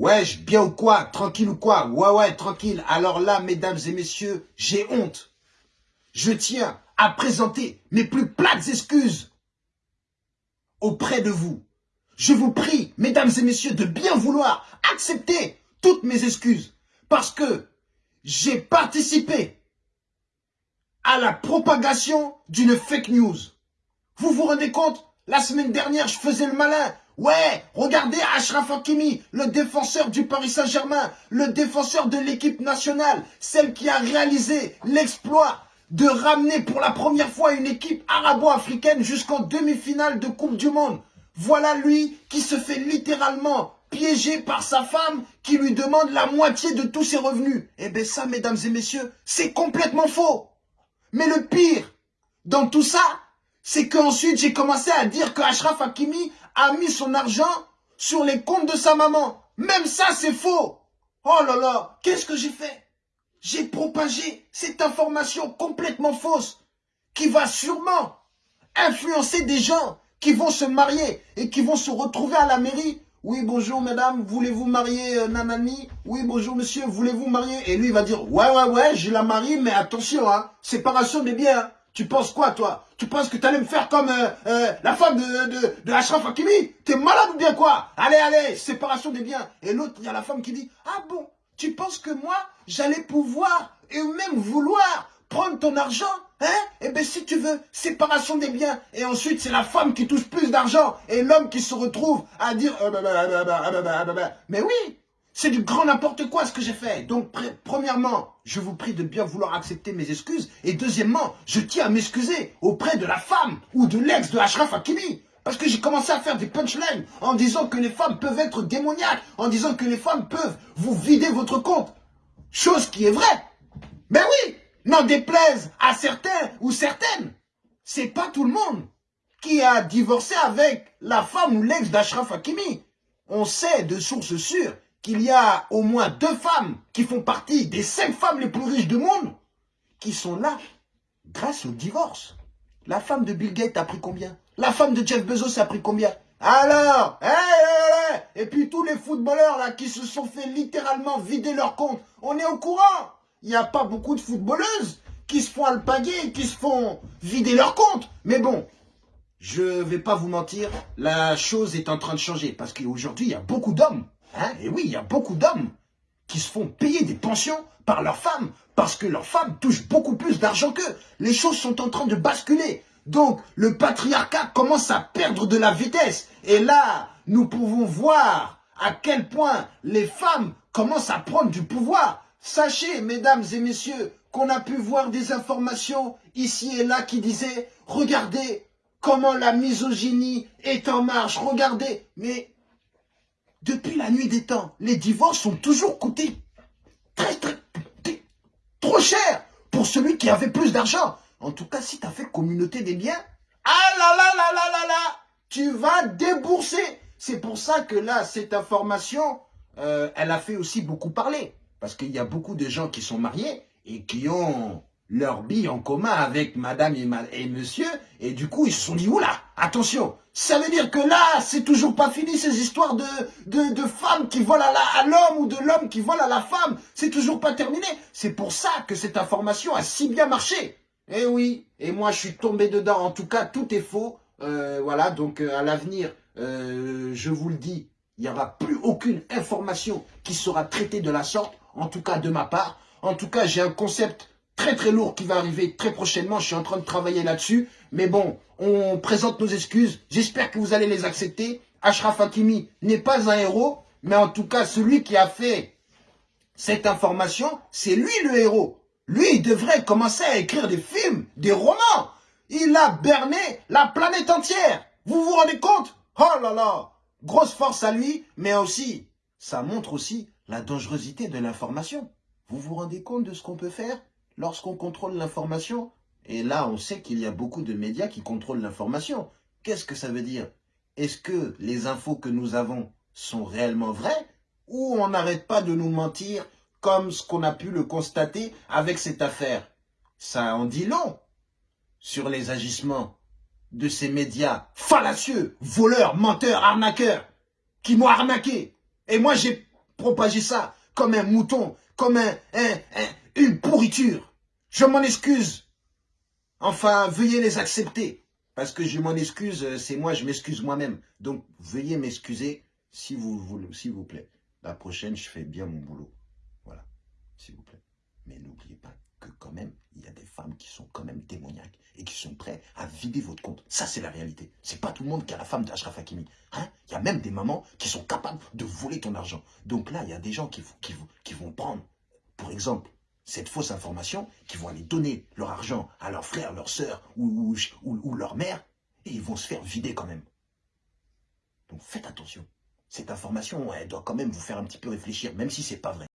Wesh, bien ou quoi? Tranquille ou quoi? Ouais, ouais, tranquille. Alors là, mesdames et messieurs, j'ai honte. Je tiens à présenter mes plus plates excuses auprès de vous. Je vous prie, mesdames et messieurs, de bien vouloir accepter toutes mes excuses. Parce que j'ai participé à la propagation d'une fake news. Vous vous rendez compte? La semaine dernière, je faisais le malin. Ouais, regardez Ashraf Hakimi, le défenseur du Paris Saint-Germain, le défenseur de l'équipe nationale, celle qui a réalisé l'exploit de ramener pour la première fois une équipe arabo-africaine jusqu'en demi-finale de Coupe du Monde. Voilà lui qui se fait littéralement piéger par sa femme qui lui demande la moitié de tous ses revenus. Eh bien ça, mesdames et messieurs, c'est complètement faux. Mais le pire dans tout ça, c'est qu'ensuite j'ai commencé à dire que Ashraf Hakimi a mis son argent sur les comptes de sa maman. Même ça, c'est faux. Oh là là, qu'est-ce que j'ai fait? J'ai propagé cette information complètement fausse qui va sûrement influencer des gens qui vont se marier et qui vont se retrouver à la mairie. Oui, bonjour madame, voulez-vous marier euh, Nanani? Oui, bonjour monsieur, voulez-vous marier? Et lui, il va dire, ouais, ouais, ouais, je la marie, mais attention, hein, séparation des biens. Tu penses quoi, toi Tu penses que tu allais me faire comme euh, euh, la femme de, de, de Ashraf Hakimi T'es malade ou bien quoi Allez, allez, séparation des biens. Et l'autre, il y a la femme qui dit, ah bon, tu penses que moi, j'allais pouvoir et même vouloir prendre ton argent Hein Eh bien, si tu veux, séparation des biens. Et ensuite, c'est la femme qui touche plus d'argent et l'homme qui se retrouve à dire... Mais oui, c'est du grand n'importe quoi ce que j'ai fait. Donc, premièrement, je vous prie de bien vouloir accepter mes excuses. Et deuxièmement, je tiens à m'excuser auprès de la femme ou de l'ex de Ashraf Hakimi. Parce que j'ai commencé à faire des punchlines en disant que les femmes peuvent être démoniaques, en disant que les femmes peuvent vous vider votre compte. Chose qui est vraie. Mais oui, n'en déplaise à certains ou certaines. C'est pas tout le monde qui a divorcé avec la femme ou l'ex d'Ashraf Hakimi. On sait de sources sûres qu'il y a au moins deux femmes qui font partie des cinq femmes les plus riches du monde qui sont là grâce au divorce. La femme de Bill Gates a pris combien? La femme de Jeff Bezos a pris combien? Alors Et puis tous les footballeurs là qui se sont fait littéralement vider leur compte, on est au courant Il n'y a pas beaucoup de footballeuses qui se font alpaguer, qui se font vider leur compte. Mais bon, je vais pas vous mentir, la chose est en train de changer parce qu'aujourd'hui, il y a beaucoup d'hommes Hein? Et oui, il y a beaucoup d'hommes qui se font payer des pensions par leurs femmes parce que leurs femmes touchent beaucoup plus d'argent qu'eux. Les choses sont en train de basculer. Donc, le patriarcat commence à perdre de la vitesse. Et là, nous pouvons voir à quel point les femmes commencent à prendre du pouvoir. Sachez, mesdames et messieurs, qu'on a pu voir des informations ici et là qui disaient « Regardez comment la misogynie est en marche, regardez !» Mais depuis la nuit des temps, les divorces ont toujours coûté très, très, trop cher pour celui qui avait plus d'argent. En tout cas, si tu as fait communauté des biens, ah là là là là là là, tu vas débourser. C'est pour ça que là, cette information, euh, elle a fait aussi beaucoup parler. Parce qu'il y a beaucoup de gens qui sont mariés et qui ont leur bille en commun avec madame et, monsieur, et du coup, ils se sont dit, oula, attention, ça veut dire que là, c'est toujours pas fini ces histoires de, de, de femmes qui volent à l'homme ou de l'homme qui vole à la femme, c'est toujours pas terminé. C'est pour ça que cette information a si bien marché. Eh oui, et moi je suis tombé dedans, en tout cas, tout est faux. Euh, voilà, donc euh, à l'avenir, euh, je vous le dis, il n'y aura plus aucune information qui sera traitée de la sorte, en tout cas de ma part. En tout cas, j'ai un concept très très lourd qui va arriver très prochainement. Je suis en train de travailler là-dessus. Mais bon, on présente nos excuses. J'espère que vous allez les accepter. Ashraf Hakimi n'est pas un héros, mais en tout cas, celui qui a fait cette information, c'est lui le héros. Lui, il devrait commencer à écrire des films, des romans. Il a berné la planète entière. Vous vous rendez compte? Oh là là Grosse force à lui, mais aussi, ça montre aussi la dangerosité de l'information. Vous vous rendez compte de ce qu'on peut faire? Lorsqu'on contrôle l'information, et là on sait qu'il y a beaucoup de médias qui contrôlent l'information, qu'est-ce que ça veut dire? Est-ce que les infos que nous avons sont réellement vraies ou on n'arrête pas de nous mentir comme ce qu'on a pu le constater avec cette affaire? Ça en dit long sur les agissements de ces médias fallacieux, voleurs, menteurs, arnaqueurs, qui m'ont arnaqué. Et moi, j'ai propager ça comme un mouton, comme un, une pourriture. Je m'en excuse. Enfin, veuillez les accepter. Parce que je m'en excuse, euh, c'est moi, je m'excuse moi-même. Donc, veuillez m'excuser, s'il vous plaît. La prochaine, je fais bien mon boulot. Voilà, s'il vous plaît. Mais n'oubliez pas que quand même, il y a des femmes qui sont quand même démoniaques et qui sont prêtes à vider votre compte. Ça, c'est la réalité. C'est pas tout le monde qui a la femme d'Ashraf Hakimi. Hein il y a même des mamans qui sont capables de voler ton argent. Donc là, il y a des gens qui vont prendre, pour exemple, cette fausse information, qui vont aller donner leur argent à leurs frères, leurs sœurs ou, ou, ou leur mère, et ils vont se faire vider quand même. Donc faites attention. Cette information, elle doit quand même vous faire un petit peu réfléchir, même si c'est pas vrai.